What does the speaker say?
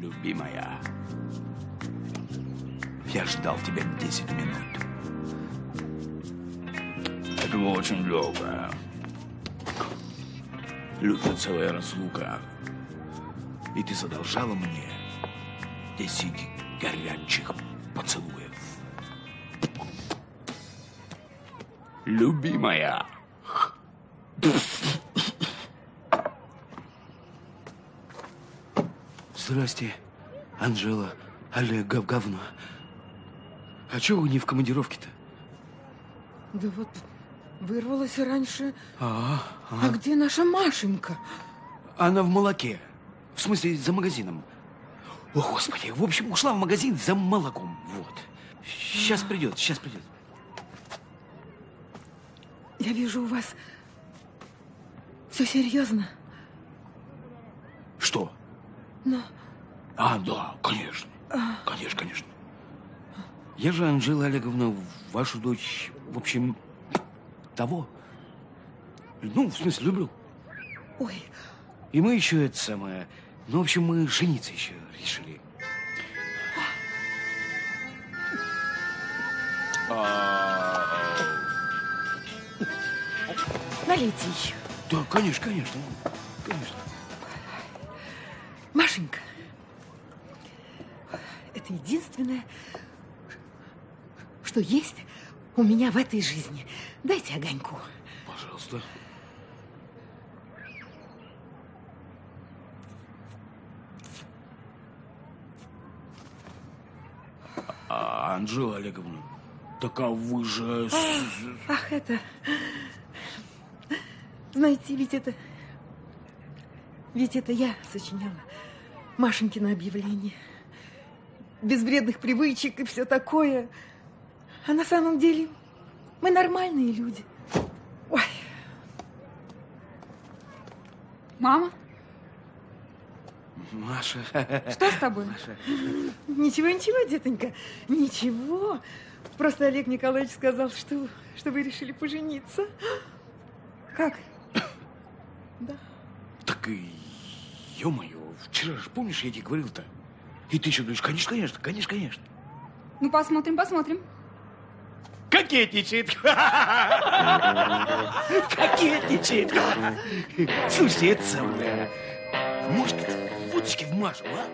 Любимая, я ждал тебя 10 минут. Это было очень долго. Лютая целая разлука. И ты задолжала мне 10 горячих поцелуев. Любимая. Здрасте, Анжела, Олег, гов говно. А чего вы не в командировке-то? Да вот вырвалась раньше. А, А где наша Машенька? Она в молоке. В смысле, за магазином. О, Господи, в общем, ушла в магазин за молоком. Вот. Сейчас придет, сейчас придет. Я вижу у вас все серьезно. Что? Но А, да, конечно. Конечно, конечно. Я же, Анжела Олеговна, вашу дочь, в общем, того. Ну, в смысле, люблю. ой, И мы еще это самое... Ну, в общем, мы жениться еще решили. налейте еще. Да, конечно, конечно. Конечно. Машенька, это единственное, что есть у меня в этой жизни. Дайте огоньку. Пожалуйста. А, Анжела Олеговна, так а вы же... с- Ах, это... Знаете, ведь это... Ведь это я сочиняла Машенькино объявление. Без вредных привычек и все такое. А на самом деле мы нормальные люди. Ой, Мама, Маша... что с тобой? Маша... ничего, ничего, детонька, ничего. Просто Олег Николаевич сказал, что, что вы решили пожениться. Как? Да. Так и... Ё-моё, вчера же, помнишь, я тебе говорил-то? И ты еще говоришь, конечно, конечно, конечно, конечно. Ну, посмотрим, посмотрим. Кокетничает. Кокетничает. Слушайте, это самое... Может, водочки в Машу, а?